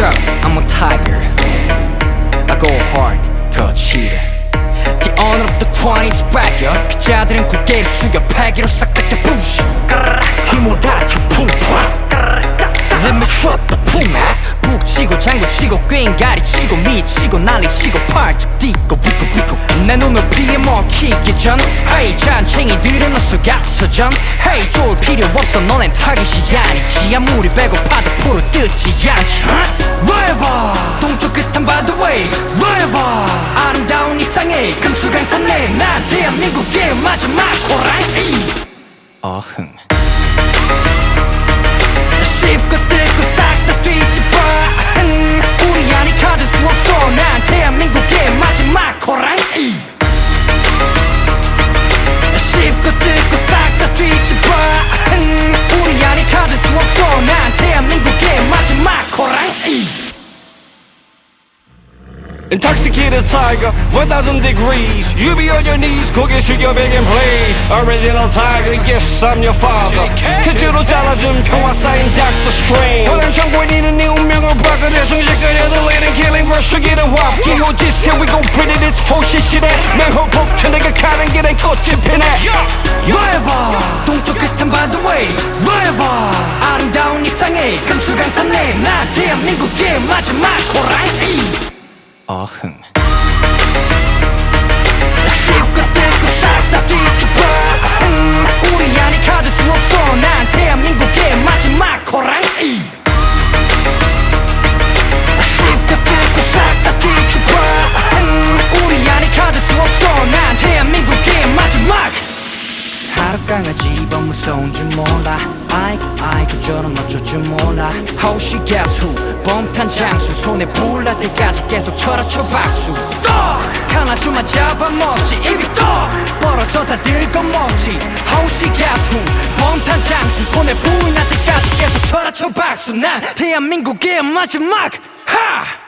Sure, I'm a tiger I go hard, go cheater The honor of the crown is back, yo 피자들은 고개를 숙여 패기로 싹다 깨부셔 힘을 다쳐 풍파 Let me drop the 풍악 북치고 장구치고 꽹가리치고 미치고 난리치고 팔짝 뛰고 위고 위고 내 피해 먹히기 전. Hey 잔챙이들은 어서 갔어 전. Hey 좋을 필요 없어. 너넨 타깃이 아니지. 아무리 배고파도 풀을 뜯지 않지. Whatever 동쪽 끝한 the way. Whatever 아름다운 이 땅에 금수강산에. 난 대한민국의 마지막 호랑이. 어흥 Intoxicated tiger, 1000 degrees You be on your knees, 고개 숙여 begging please Original tiger, yes I'm your father 크지로 잘라준 평화 쌓인 Dr. Strange 호랑 정권이는 네 운명을 바꿔내 정신까지 들리는 killing verse 죽이는 화합 기호지스 here we go pretty this whole shit shit 맹호 폭탄 내가 가는 길엔 꽃이 피네 Whatever 동쪽 끝은 by the way Whatever 아름다운 이 땅에 금수강산에 난 대한민국의 마지막 호랑이 어흥 강아지 번 무서운 줄 몰라. 아이고 아이고 저런 어쩔 줄 몰라. 호시 가수 범탄 장수 손에 불날 때까지 계속 쳐라쳐 박수. 떡 하나씩만 잡아먹지 입이 떡 벌어져 다 들거먹지. 호시 가수 범탄 장수 손에 불날 때까지 계속 쳐라쳐 박수. 난 대한민국의 마지막 하